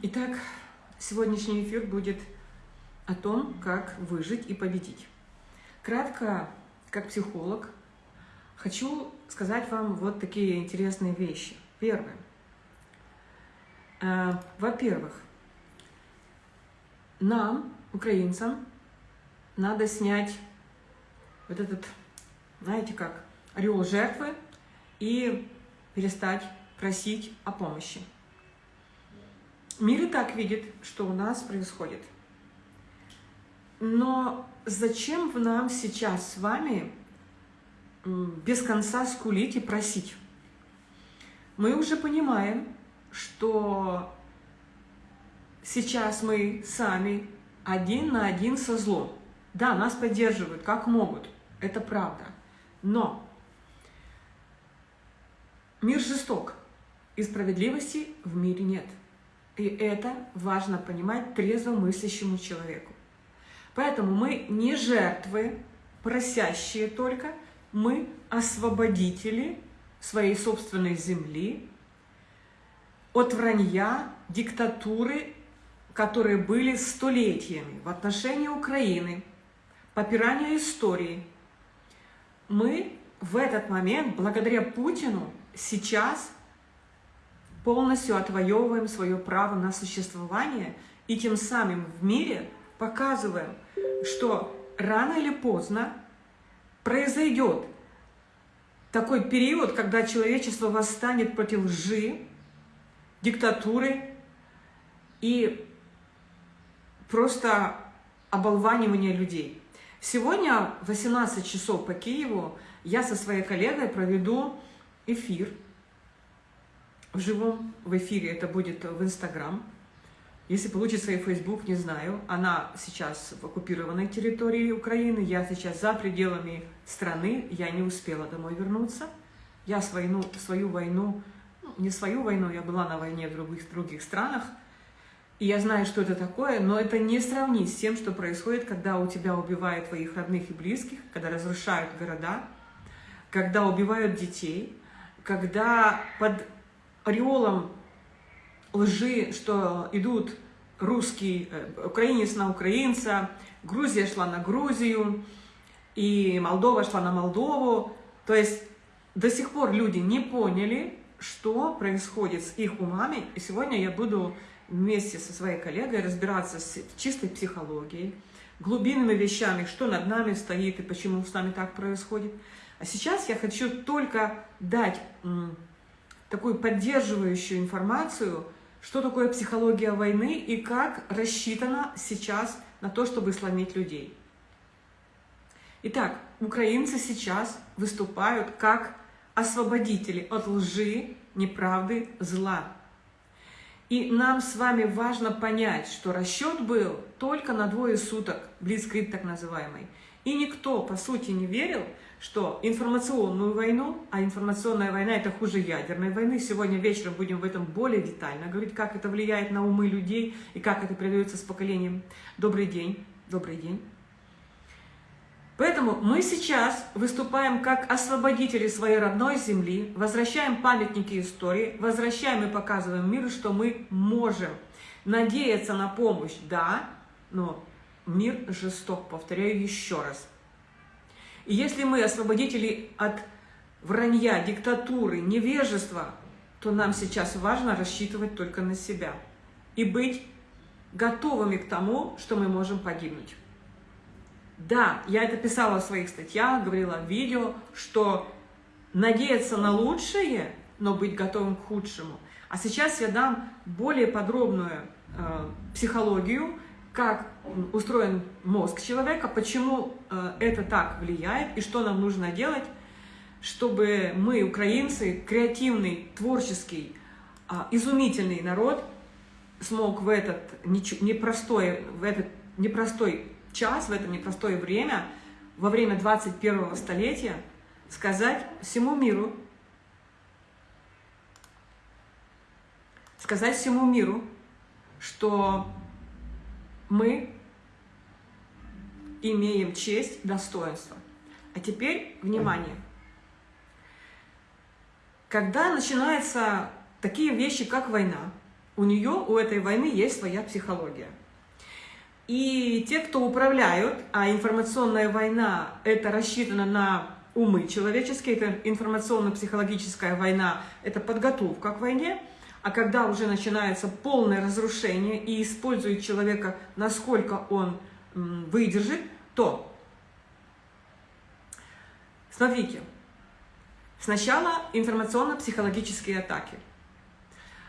Итак, сегодняшний эфир будет о том, как выжить и победить. Кратко, как психолог, хочу сказать вам вот такие интересные вещи. Первое. Э, во-первых, нам, украинцам, надо снять вот этот, знаете как, орел жертвы и перестать просить о помощи. Мир и так видит, что у нас происходит. Но зачем нам сейчас с вами без конца скулить и просить? Мы уже понимаем, что сейчас мы сами один на один со злом. Да, нас поддерживают, как могут, это правда. Но мир жесток, и справедливости в мире нет. И это важно понимать трезво мыслящему человеку. Поэтому мы не жертвы, просящие только, мы освободители своей собственной земли от вранья, диктатуры, которые были столетиями в отношении Украины, попирания истории. Мы в этот момент, благодаря Путину, сейчас полностью отвоевываем свое право на существование и тем самым в мире показываем, что рано или поздно произойдет такой период, когда человечество восстанет против лжи, диктатуры и просто оболванивания людей. Сегодня в 18 часов по Киеву я со своей коллегой проведу эфир в живом, в эфире, это будет в Инстаграм. Если получится и Фейсбук, не знаю. Она сейчас в оккупированной территории Украины, я сейчас за пределами страны, я не успела домой вернуться. Я свою, свою войну, ну, не свою войну, я была на войне в других, других странах, и я знаю, что это такое, но это не сравнить с тем, что происходит, когда у тебя убивают твоих родных и близких, когда разрушают города, когда убивают детей, когда под ореолом лжи, что идут русский, э, украинец на украинца, Грузия шла на Грузию, и Молдова шла на Молдову. То есть до сих пор люди не поняли, что происходит с их умами. И сегодня я буду вместе со своей коллегой разбираться с чистой психологией, глубинными вещами, что над нами стоит и почему с нами так происходит. А сейчас я хочу только дать такую поддерживающую информацию, что такое психология войны и как рассчитана сейчас на то, чтобы сломить людей. Итак, украинцы сейчас выступают как освободители от лжи, неправды, зла. И нам с вами важно понять, что расчет был только на двое суток, блицкрит так называемый. И никто, по сути, не верил, что информационную войну, а информационная война это хуже ядерной войны, сегодня вечером будем в этом более детально говорить, как это влияет на умы людей и как это передается с поколением. Добрый день, добрый день. Поэтому мы сейчас выступаем как освободители своей родной земли, возвращаем памятники истории, возвращаем и показываем миру, что мы можем надеяться на помощь, да, но мир жесток, повторяю еще раз. И если мы освободители от вранья, диктатуры, невежества, то нам сейчас важно рассчитывать только на себя и быть готовыми к тому, что мы можем погибнуть. Да, я это писала в своих статьях, говорила в видео, что надеяться на лучшее, но быть готовым к худшему. А сейчас я дам более подробную э, психологию, как устроен мозг человека, почему э, это так влияет и что нам нужно делать, чтобы мы, украинцы, креативный, творческий, э, изумительный народ, смог в этот непростой, в этот непростой час, в это непростое время, во время 21 столетия, сказать всему миру, сказать всему миру, что мы имеем честь, достоинство. А теперь, внимание, когда начинаются такие вещи, как война, У нее, у этой войны есть своя психология. И те, кто управляют, а информационная война – это рассчитано на умы человеческие, это информационно-психологическая война, это подготовка к войне, а когда уже начинается полное разрушение и использует человека, насколько он выдержит, то смотрите, сначала информационно-психологические атаки,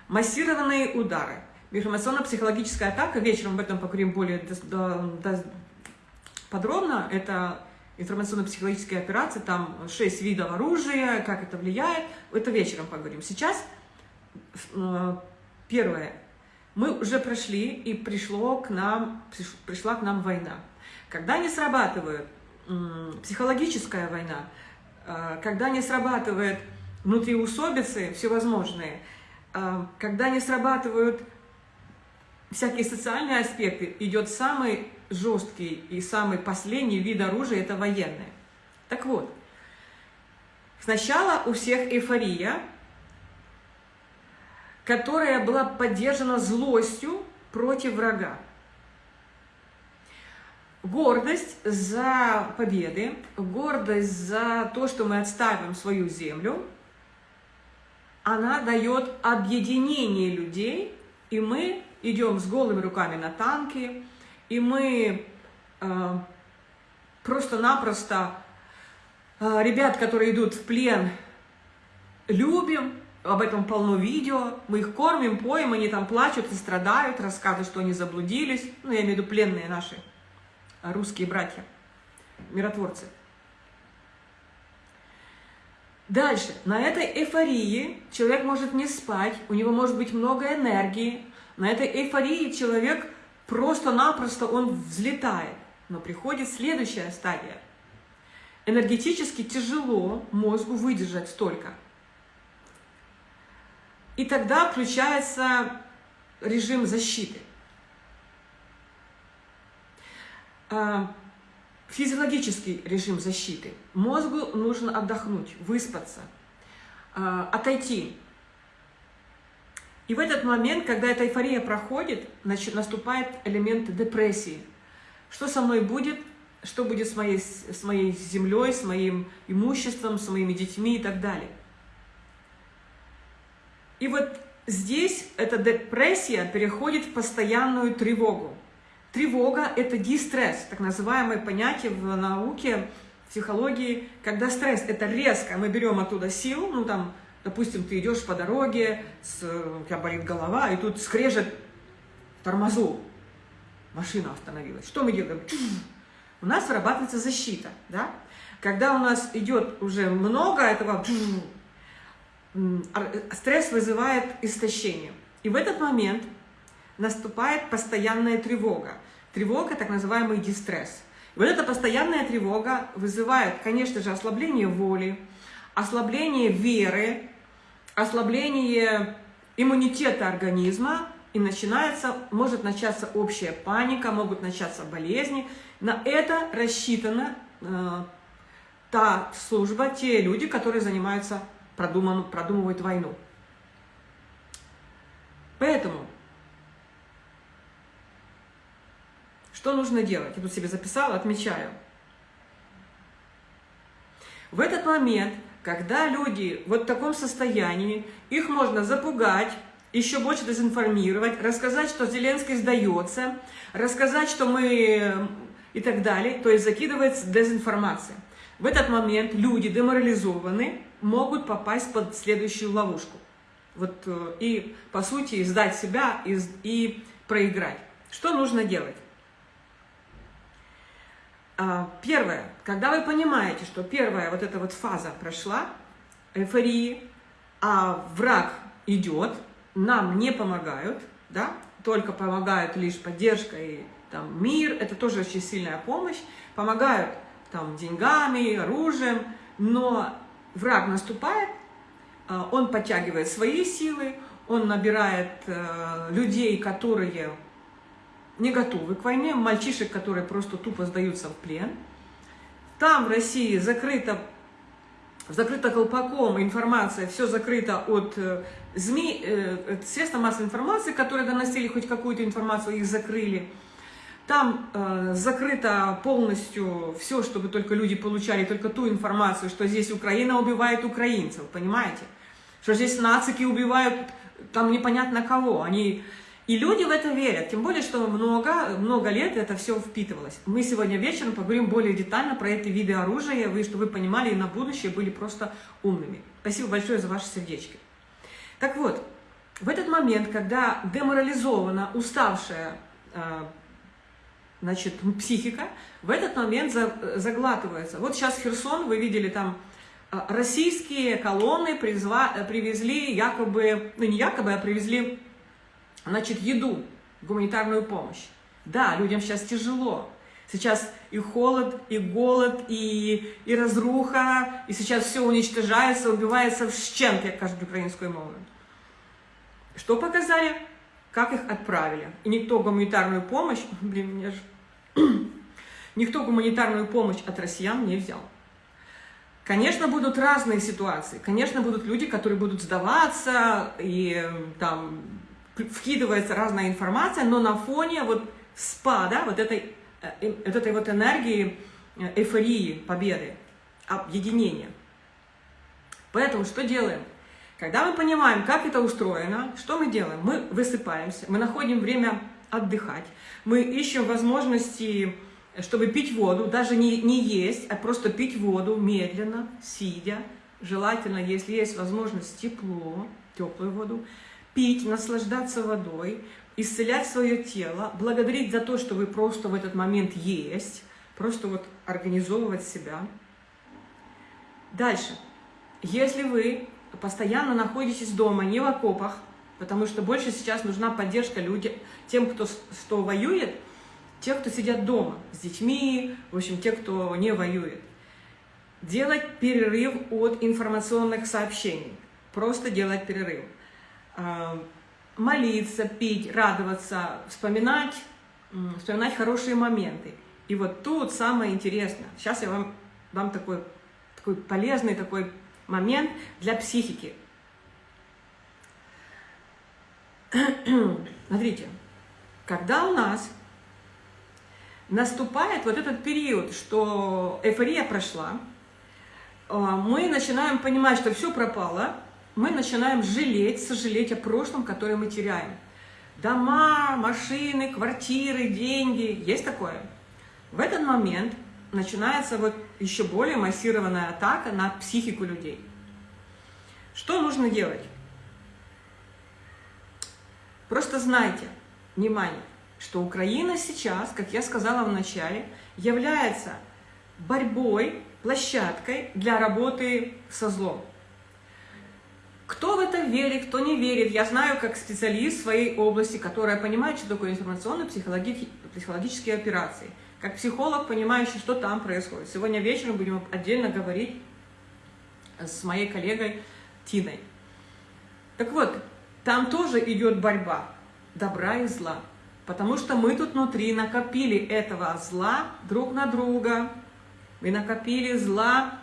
массированные удары, информационно-психологическая атака, вечером об этом поговорим более подробно, это информационно-психологические операции, там шесть видов оружия, как это влияет, это вечером поговорим. Сейчас э, первое, мы уже прошли и пришло к нам, пришла к нам война. Когда не срабатывает психологическая война, э, когда не срабатывает внутриусобицы всевозможные, э, когда не срабатывают всякие социальные аспекты, идет самый жесткий и самый последний вид оружия – это военное. Так вот, сначала у всех эйфория, которая была поддержана злостью против врага. Гордость за победы, гордость за то, что мы отставим свою землю, она дает объединение людей, и мы идем с голыми руками на танки, и мы э, просто-напросто э, ребят, которые идут в плен, любим, об этом полно видео, мы их кормим, поем, они там плачут и страдают, рассказывают, что они заблудились, ну, я имею в виду пленные наши русские братья, миротворцы. Дальше, на этой эйфории человек может не спать, у него может быть много энергии, на этой эйфории человек просто-напросто он взлетает. Но приходит следующая стадия. Энергетически тяжело мозгу выдержать столько. И тогда включается режим защиты. А, физиологический режим защиты. Мозгу нужно отдохнуть, выспаться, а, отойти и в этот момент, когда эта эйфория проходит, значит, наступает элемент депрессии. Что со мной будет? Что будет с моей, с моей землей, с моим имуществом, с моими детьми и так далее. И вот здесь эта депрессия переходит в постоянную тревогу. Тревога – это дистресс, так называемое понятие в науке, в психологии, когда стресс – это резко, мы берем оттуда силу, ну там Допустим, ты идешь по дороге, с, у тебя болит голова, и тут скрежет тормозу. Машина остановилась. Что мы делаем? У нас вырабатывается защита. Да? Когда у нас идет уже много этого, стресс вызывает истощение. И в этот момент наступает постоянная тревога. Тревога, так называемый дистресс. И вот эта постоянная тревога вызывает, конечно же, ослабление воли, ослабление веры, ослабление иммунитета организма, и начинается, может начаться общая паника, могут начаться болезни. На это рассчитана э, та служба, те люди, которые занимаются, продуман, продумывают войну. Поэтому, что нужно делать? Я тут себе записала, отмечаю. В этот момент когда люди вот в таком состоянии, их можно запугать, еще больше дезинформировать, рассказать, что Зеленский сдается, рассказать, что мы и так далее, то есть закидывается дезинформация. В этот момент люди деморализованы, могут попасть под следующую ловушку. Вот, э, и, по сути, сдать себя и, и проиграть. Что нужно делать? А, первое, когда вы понимаете, что первая вот эта вот фаза прошла, эйфории, а враг идет, нам не помогают, да, только помогают лишь поддержка и там, мир, это тоже очень сильная помощь, помогают там, деньгами, оружием, но враг наступает, а, он подтягивает свои силы, он набирает э, людей, которые не готовы к войне, мальчишек, которые просто тупо сдаются в плен. Там в России закрыто закрыто колпаком информация, все закрыто от э, СМИ, э, средства массовой информации, которые доносили хоть какую-то информацию, их закрыли. Там э, закрыто полностью все, чтобы только люди получали только ту информацию, что здесь Украина убивает украинцев, понимаете? Что здесь нацики убивают там непонятно кого. Они... И люди в это верят, тем более, что много, много лет это все впитывалось. Мы сегодня вечером поговорим более детально про эти виды оружия, вы, чтобы вы понимали и на будущее были просто умными. Спасибо большое за ваши сердечки. Так вот, в этот момент, когда деморализована, уставшая э, значит, психика, в этот момент заглатывается. Вот сейчас Херсон, вы видели там, э, российские колонны призва, привезли якобы, ну не якобы, а привезли Значит, еду, гуманитарную помощь. Да, людям сейчас тяжело. Сейчас и холод, и голод, и, и разруха, и сейчас все уничтожается, убивается в щенке, як кажуть українською мовою. Что показали? Как их отправили? И никто гуманитарную помощь, блин, мне же... никто гуманитарную помощь от россиян не взял. Конечно, будут разные ситуации. Конечно, будут люди, которые будут сдаваться и там вкидывается разная информация, но на фоне вот спада, вот этой, э, вот этой вот энергии, э, эйфории, победы, объединения. Поэтому что делаем? Когда мы понимаем, как это устроено, что мы делаем? Мы высыпаемся, мы находим время отдыхать, мы ищем возможности, чтобы пить воду, даже не, не есть, а просто пить воду медленно, сидя, желательно, если есть возможность, тепло, теплую воду, пить, наслаждаться водой, исцелять свое тело, благодарить за то, что вы просто в этот момент есть, просто вот организовывать себя. Дальше. Если вы постоянно находитесь дома, не в окопах, потому что больше сейчас нужна поддержка людям, тем, кто, кто воюет, те, кто сидят дома с детьми, в общем, те, кто не воюет. Делать перерыв от информационных сообщений. Просто делать перерыв. А, молиться, пить, радоваться, вспоминать, вспоминать хорошие моменты. И вот тут самое интересное. Сейчас я вам дам такой, такой полезный такой момент для психики. Смотрите, когда у нас наступает вот этот период, что эйфория прошла, а, мы начинаем понимать, что все пропало, мы начинаем жалеть, сожалеть о прошлом, которое мы теряем. Дома, машины, квартиры, деньги. Есть такое? В этот момент начинается вот еще более массированная атака на психику людей. Что нужно делать? Просто знайте, внимание, что Украина сейчас, как я сказала в начале, является борьбой, площадкой для работы со злом. Кто в это верит, кто не верит, я знаю как специалист своей области, которая понимает, что такое информационно-психологические операции. Как психолог, понимающий, что там происходит. Сегодня вечером будем отдельно говорить с моей коллегой Тиной. Так вот, там тоже идет борьба добра и зла. Потому что мы тут внутри накопили этого зла друг на друга. Мы накопили зла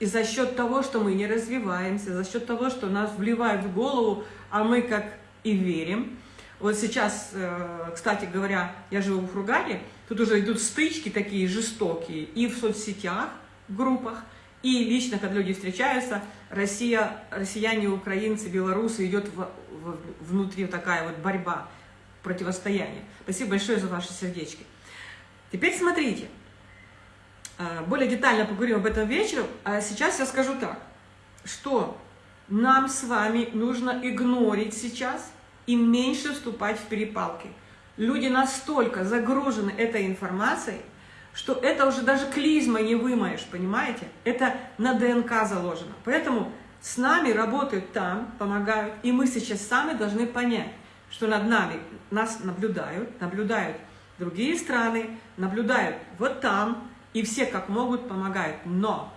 и за счет того, что мы не развиваемся, за счет того, что нас вливают в голову, а мы как и верим. Вот сейчас, э, кстати говоря, я живу в Хургаде, тут уже идут стычки такие жестокие и в соцсетях, в группах, и лично, когда люди встречаются, Россия, россияне, украинцы, белорусы, идет в, в, внутри такая вот борьба, противостояние. Спасибо большое за ваши сердечки. Теперь смотрите. Э, более детально поговорим об этом вечером, а сейчас я скажу так, что нам с вами нужно игнорить сейчас и меньше вступать в перепалки. Люди настолько загружены этой информацией, что это уже даже клизма не вымоешь, понимаете? Это на ДНК заложено. Поэтому с нами работают там, помогают, и мы сейчас сами должны понять, что над нами нас наблюдают, наблюдают другие страны, наблюдают вот там, и все как могут помогают. Но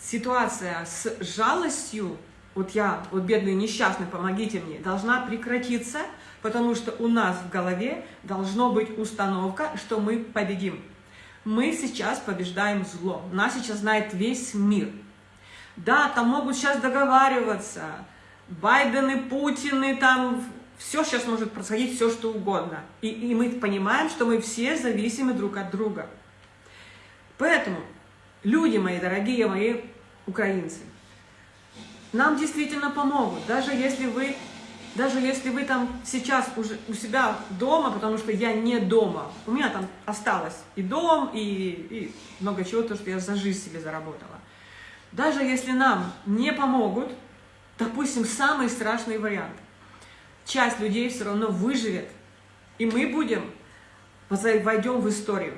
ситуация с жалостью, вот я, вот бедный несчастный, помогите мне, должна прекратиться, потому что у нас в голове должна быть установка, что мы победим. Мы сейчас побеждаем зло. Нас сейчас знает весь мир. Да, там могут сейчас договариваться, Байдены, Путины, там все сейчас может происходить, все что угодно. И, и мы понимаем, что мы все зависимы друг от друга. Поэтому, люди мои, дорогие мои украинцы, нам действительно помогут, даже если вы, даже если вы там сейчас уже у себя дома, потому что я не дома, у меня там осталось и дом, и, и много чего, то, что я за жизнь себе заработала. Даже если нам не помогут, допустим, самый страшный вариант, часть людей все равно выживет, и мы будем, войдем в историю.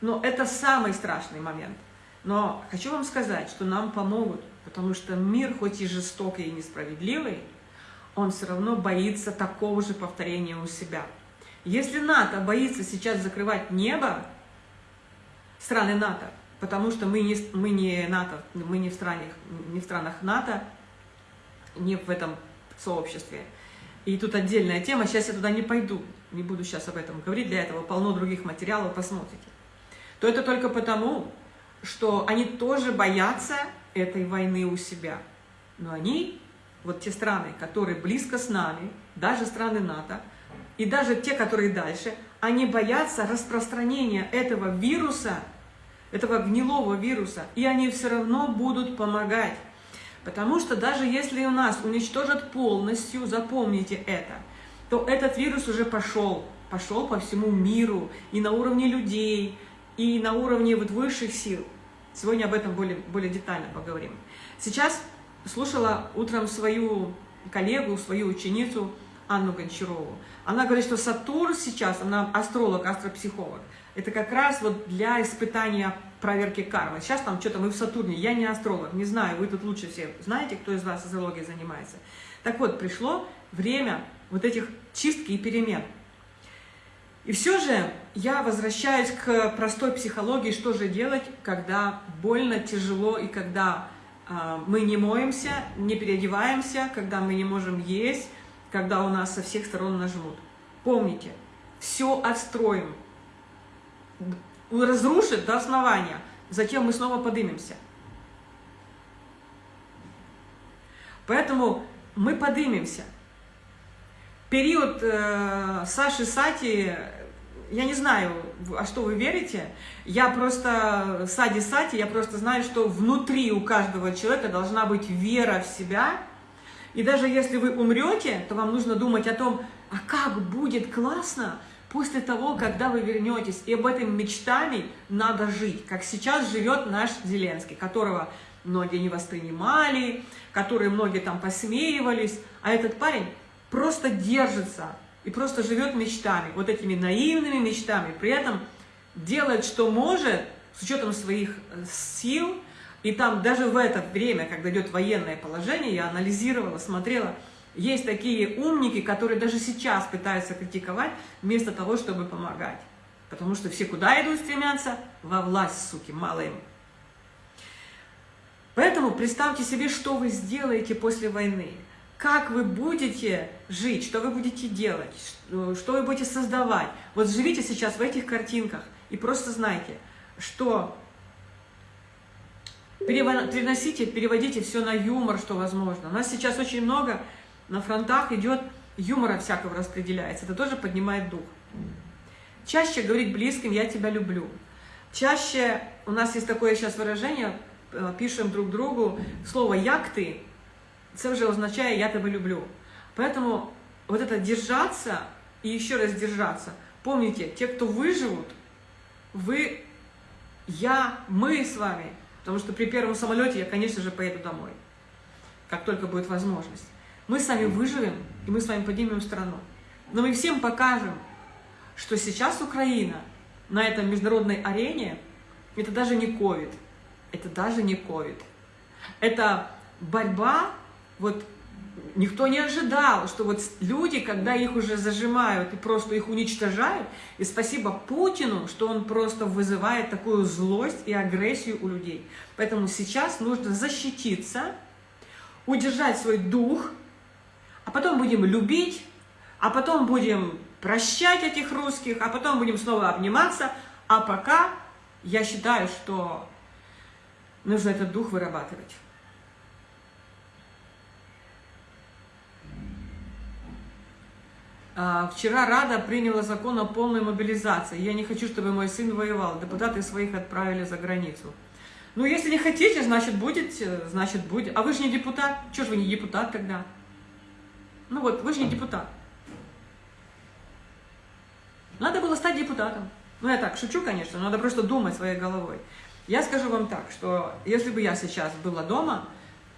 Но это самый страшный момент. Но хочу вам сказать, что нам помогут, потому что мир, хоть и жестокий и несправедливый, он все равно боится такого же повторения у себя. Если НАТО боится сейчас закрывать небо, страны НАТО, потому что мы не, мы не НАТО, мы не в, странах, не в странах НАТО, не в этом сообществе. И тут отдельная тема, сейчас я туда не пойду, не буду сейчас об этом говорить, для этого полно других материалов, посмотрите. То это только потому, что они тоже боятся этой войны у себя. Но они, вот те страны, которые близко с нами, даже страны НАТО, и даже те, которые дальше, они боятся распространения этого вируса этого гнилого вируса, и они все равно будут помогать. Потому что даже если у нас уничтожат полностью, запомните это, то этот вирус уже пошел, пошел по всему миру, и на уровне людей, и на уровне вот высших сил. Сегодня об этом более, более детально поговорим. Сейчас слушала утром свою коллегу, свою ученицу Анну Гончарову. Она говорит, что Сатурн сейчас, она астролог, астропсихолог, это как раз вот для испытания проверки кармы. Сейчас там что-то мы в Сатурне, я не астролог, не знаю, вы тут лучше все знаете, кто из вас астрологией занимается. Так вот, пришло время вот этих чистки и перемен. И все же я возвращаюсь к простой психологии, что же делать, когда больно, тяжело и когда мы не моемся, не переодеваемся, когда мы не можем есть, когда у нас со всех сторон нажмут. Помните, все отстроим, разрушит до основания, затем мы снова поднимемся. Поэтому мы поднимемся. Период э, Саши Сати, я не знаю, а что вы верите, я просто, Сади Сати, я просто знаю, что внутри у каждого человека должна быть вера в себя, и даже если вы умрете, то вам нужно думать о том, а как будет классно, после того, когда вы вернетесь. И об этом мечтами надо жить, как сейчас живет наш Зеленский, которого многие не воспринимали, которые многие там посмеивались, а этот парень просто держится и просто живет мечтами, вот этими наивными мечтами, при этом делает, что может, с учетом своих э, сил, и там даже в это время, когда идет военное положение, я анализировала, смотрела, есть такие умники, которые даже сейчас пытаются критиковать, вместо того, чтобы помогать. Потому что все куда идут стремятся? Во власть, суки, мало им. Поэтому представьте себе, что вы сделаете после войны. Как вы будете жить, что вы будете делать, что вы будете создавать. Вот живите сейчас в этих картинках и просто знайте, что переносите, переводите все на юмор, что возможно. У нас сейчас очень много на фронтах идет юмора всякого распределяется, это тоже поднимает дух. Чаще говорить близким «я тебя люблю». Чаще у нас есть такое сейчас выражение, э, пишем друг другу слово «як ты», это уже означает «я тебя люблю». Поэтому вот это держаться и еще раз держаться. Помните, те, кто выживут, вы, я, мы с вами, потому что при первом самолете я, конечно же, поеду домой, как только будет возможность. Мы с вами выживем, и мы с вами поднимем страну. Но мы всем покажем, что сейчас Украина на этом международной арене, это даже не ковид, это даже не ковид. Это борьба, вот никто не ожидал, что вот люди, когда их уже зажимают и просто их уничтожают, и спасибо Путину, что он просто вызывает такую злость и агрессию у людей. Поэтому сейчас нужно защититься, удержать свой дух, а потом будем любить, а потом будем прощать этих русских, а потом будем снова обниматься, а пока я считаю, что нужно этот дух вырабатывать. Вчера Рада приняла закон о полной мобилизации. Я не хочу, чтобы мой сын воевал. Депутаты своих отправили за границу. Ну, если не хотите, значит, будете, значит, будет. А вы же не депутат. Чего же вы не депутат тогда? Ну вот, вы же не депутат. Надо было стать депутатом. Ну, я так шучу, конечно, но надо просто думать своей головой. Я скажу вам так, что если бы я сейчас была дома,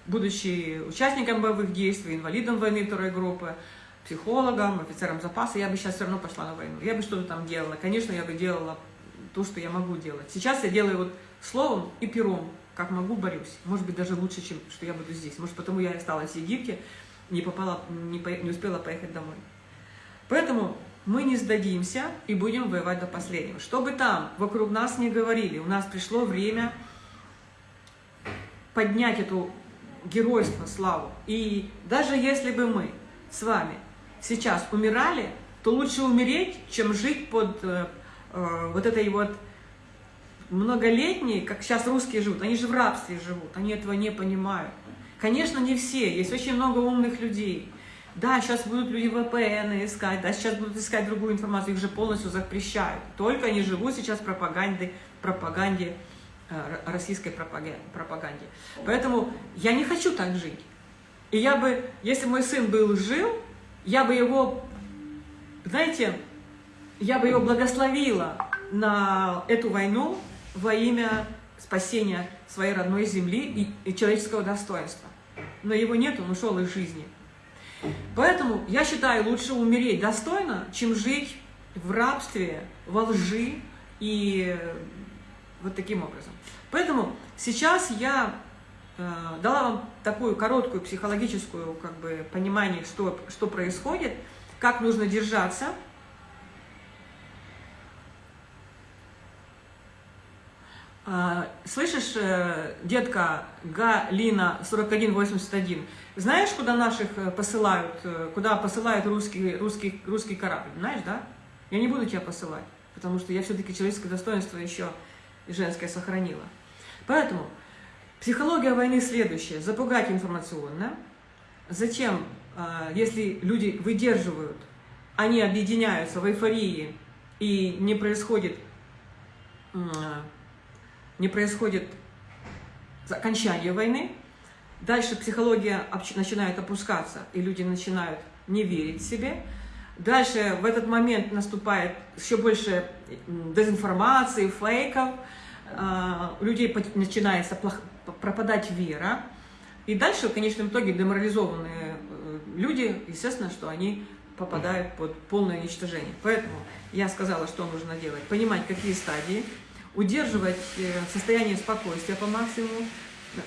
будучи участником боевых действий, инвалидом войны второй группы, психологом, офицером запаса, я бы сейчас все равно пошла на войну. Я бы что-то там делала. Конечно, я бы делала то, что я могу делать. Сейчас я делаю вот словом и пером, как могу, борюсь. Может быть, даже лучше, чем что я буду здесь. Может, потому я осталась в Египте, не, попала, не, по, не успела поехать домой. Поэтому мы не сдадимся и будем воевать до последнего. Что бы там вокруг нас не говорили, у нас пришло время поднять эту геройство, славу. И даже если бы мы с вами сейчас умирали, то лучше умереть, чем жить под э, э, вот этой вот многолетней, как сейчас русские живут. Они же в рабстве живут, они этого не понимают. Конечно, не все, есть очень много умных людей. Да, сейчас будут люди VPN искать, да, сейчас будут искать другую информацию, их же полностью запрещают. Только они живут сейчас в пропаганде, пропаганде э, российской пропаганде. Поэтому я не хочу так жить. И я бы, если мой сын был жил, я бы его, знаете, я бы его благословила на эту войну во имя спасения своей родной земли и, человеческого достоинства. Но его нет, он ушел из жизни. Поэтому я считаю, лучше умереть достойно, чем жить в рабстве, во лжи и вот таким образом. Поэтому сейчас я дала вам такую короткую психологическую как бы, понимание, что, что происходит, как нужно держаться. Э, слышишь, э, детка Галина 4181, знаешь, куда наших э, посылают, э, куда посылают русский, русский, русский корабль? Знаешь, да? Я не буду тебя посылать, потому что я все-таки человеческое достоинство еще женское сохранила. Поэтому психология войны следующая. Запугать информационно. Затем, э, если люди выдерживают, они объединяются в эйфории, и не происходит, не происходит окончание войны, Дальше психология начинает опускаться, и люди начинают не верить себе. Дальше в этот момент наступает еще больше дезинформации, фейков. А, у людей начинается пропадать вера. И дальше, в конечном итоге, деморализованные э, люди, естественно, что они попадают под полное уничтожение. Поэтому я сказала, что нужно делать. Понимать, какие стадии, удерживать э, состояние спокойствия по максимуму,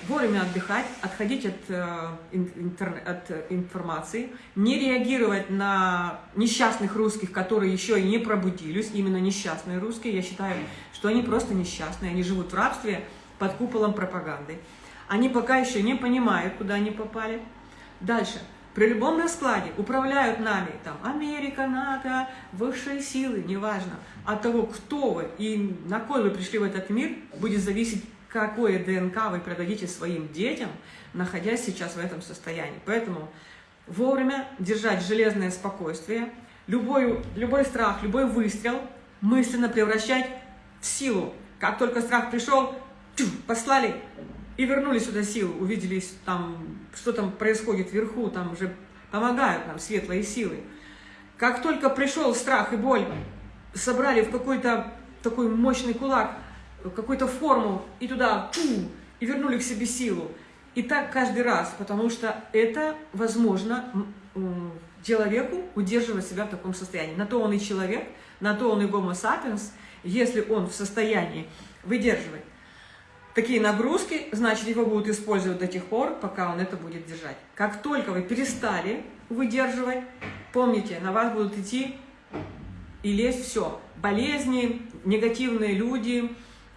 вовремя отдыхать, отходить от, э, интер, от информации, не реагировать на несчастных русских, которые еще и не пробудились, именно несчастные русские, я считаю, что они просто несчастные, они живут в рабстве под куполом пропаганды. Они пока еще не понимают, куда они попали. Дальше. При любом раскладе управляют нами там Америка, НАТО, высшие силы, неважно. От того, кто вы и на кой вы пришли в этот мир, будет зависеть какое ДНК вы продадите своим детям, находясь сейчас в этом состоянии. Поэтому вовремя держать железное спокойствие, любой, любой страх, любой выстрел мысленно превращать в силу. Как только страх пришел, послали и вернули сюда силу, увидели там, что там происходит вверху, там уже помогают нам светлые силы. Как только пришел страх и боль, собрали в какой-то такой мощный кулак, какую-то форму и туда, ту, и вернули к себе силу. И так каждый раз, потому что это возможно человеку удерживать себя в таком состоянии. На то он и человек, на то он и гомо сапиенс, если он в состоянии выдерживать такие нагрузки, значит, его будут использовать до тех пор, пока он это будет держать. Как только вы перестали выдерживать, помните, на вас будут идти и лезть все. Болезни, негативные люди,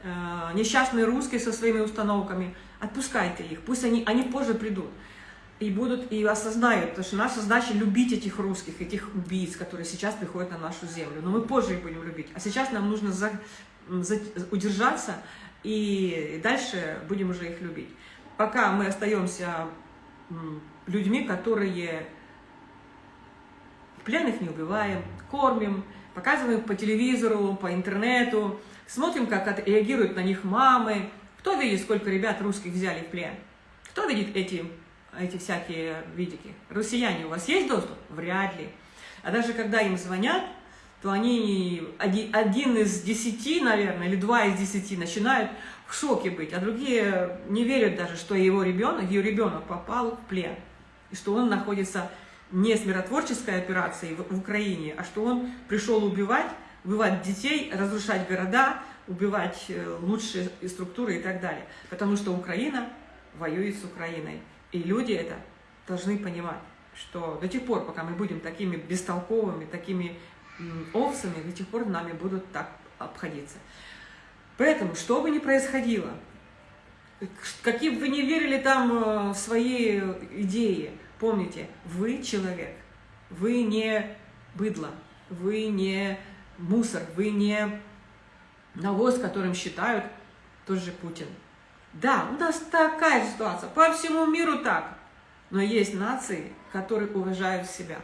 Э, несчастные русские со своими установками, отпускайте их, пусть они, они позже придут и будут, и осознают, потому что наша задача любить этих русских, этих убийц, которые сейчас приходят на нашу землю, но мы позже их будем любить, а сейчас нам нужно за, за, удержаться, и дальше будем уже их любить. Пока мы остаемся людьми, которые Пленных не убиваем, кормим, показываем по телевизору, по интернету, смотрим, как реагируют на них мамы. Кто видит, сколько ребят русских взяли в плен? Кто видит эти, эти всякие видики? Россияне, у вас есть доступ? Вряд ли. А даже когда им звонят, то они один, из десяти, наверное, или два из десяти начинают в шоке быть, а другие не верят даже, что его ребенок, ее ребенок попал в плен, и что он находится не с миротворческой операцией в, в Украине, а что он пришел убивать, убивать детей, разрушать города, убивать э, лучшие структуры и так далее. Потому что Украина воюет с Украиной. И люди это должны понимать, что до тех пор, пока мы будем такими бестолковыми, такими овцами, до тех пор нами будут так обходиться. Поэтому, что бы ни происходило, какие бы вы не верили там э, в свои идеи, помните, вы человек, вы не быдло, вы не мусор, вы не навоз, которым считают тот же Путин. Да, у нас такая ситуация, по всему миру так, но есть нации, которые уважают себя.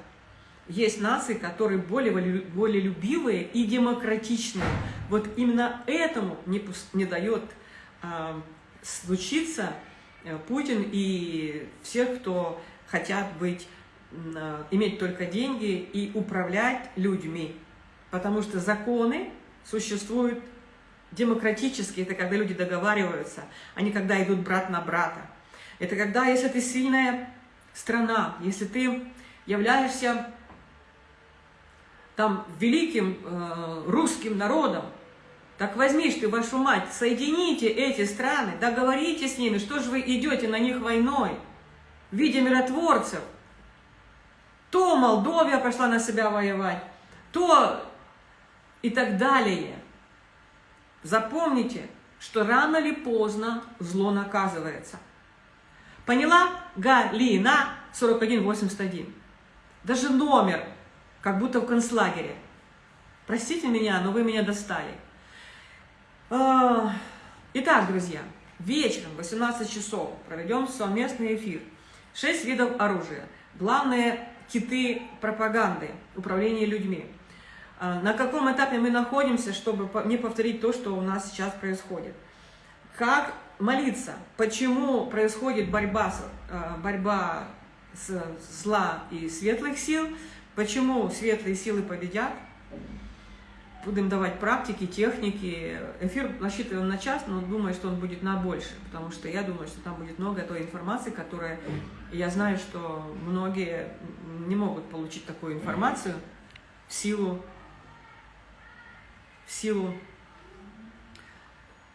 Есть нации, которые более, более любивые и демократичные. Вот именно этому не, не дает э, случиться Путин и всех, кто хотят быть, э, иметь только деньги и управлять людьми. Потому что законы существуют демократические, это когда люди договариваются, а не когда идут брат на брата. Это когда, если ты сильная страна, если ты являешься там великим э, русским народом, так возьмишь ты, вашу мать, соедините эти страны, договорите с ними, что же вы идете на них войной в виде миротворцев. То Молдовия пошла на себя воевать, то и так далее. Запомните, что рано или поздно зло наказывается. Поняла? Галина 4181. Даже номер как будто в концлагере. Простите меня, но вы меня достали. А, итак, друзья, вечером в 18 часов проведем совместный эфир. Шесть видов оружия. Главные киты пропаганды, управления людьми. А, на каком этапе мы находимся, чтобы не повторить то, что у нас сейчас происходит. Как молиться, почему происходит борьба, а, борьба с зла и светлых сил – Почему светлые силы победят? Будем давать практики, техники. Эфир рассчитываем на час, но думаю, что он будет на больше, потому что я думаю, что там будет много той информации, которая... Я знаю, что многие не могут получить такую информацию в силу... В силу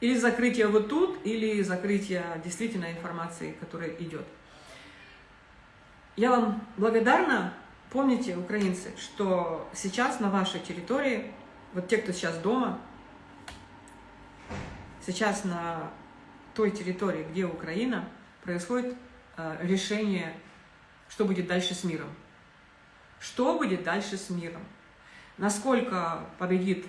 или закрытия вот тут, или закрытия действительно информации, которая идет. Я вам благодарна Помните, украинцы, что сейчас на вашей территории, вот те, кто сейчас дома, сейчас на той территории, где Украина, происходит э, решение, что будет дальше с миром. Что будет дальше с миром? Насколько победит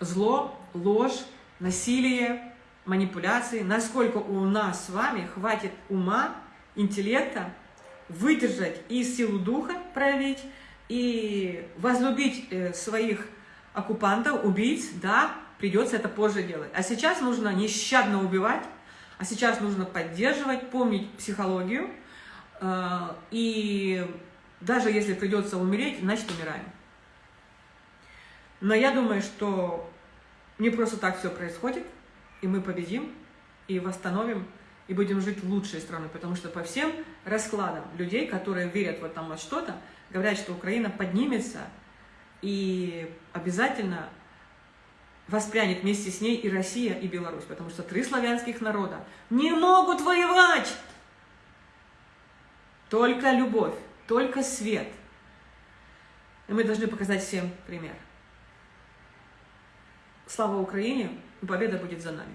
зло, ложь, насилие, манипуляции, насколько у нас с вами хватит ума, интеллекта, выдержать и силу духа проявить, и возлюбить э, своих оккупантов, убийц, да, придется это позже делать. А сейчас нужно нещадно убивать, а сейчас нужно поддерживать, помнить психологию, э, и даже если придется умереть, значит умираем. Но я думаю, что не просто так все происходит, и мы победим, и восстановим и будем жить лучшей страной, потому что по всем раскладам людей, которые верят в этом во что-то, говорят, что Украина поднимется и обязательно воспрянет вместе с ней и Россия, и Беларусь, потому что три славянских народа не могут воевать. Только любовь, только свет. И мы должны показать всем пример. Слава Украине, победа будет за нами.